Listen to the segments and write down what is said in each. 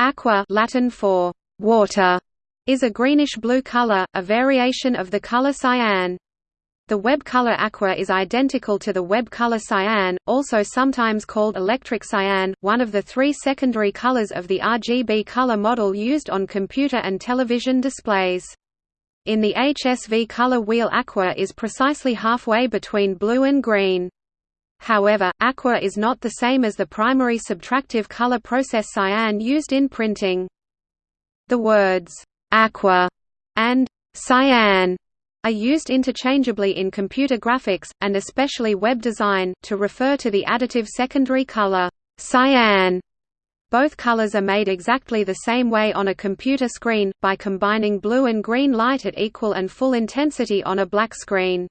Aqua Latin for water is a greenish-blue color, a variation of the color cyan. The web color aqua is identical to the web color cyan, also sometimes called electric cyan, one of the three secondary colors of the RGB color model used on computer and television displays. In the HSV color wheel aqua is precisely halfway between blue and green. However, aqua is not the same as the primary subtractive color process cyan used in printing. The words, aqua and cyan are used interchangeably in computer graphics, and especially web design, to refer to the additive secondary color, cyan. Both colors are made exactly the same way on a computer screen, by combining blue and green light at equal and full intensity on a black screen.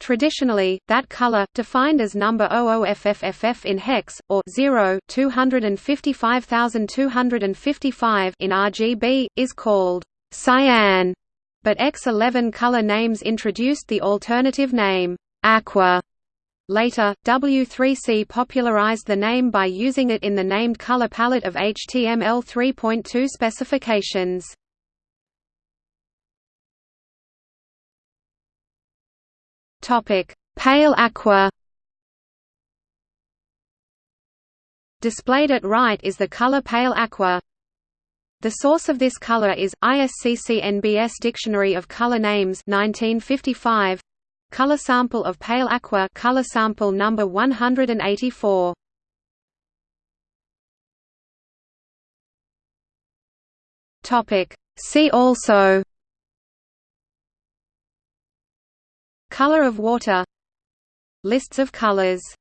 Traditionally, that color, defined as number 00FFFF in hex, or 0 255255 in RGB, is called cyan, but X11 color names introduced the alternative name, aqua. Later, W3C popularized the name by using it in the named color palette of HTML 3.2 specifications. Topic: Pale aqua. Displayed at right is the color pale aqua. The source of this color is ISCC NBS Dictionary of Color Names 1955. Color sample of pale aqua color sample number 184. Topic See also Color of water. Lists of colors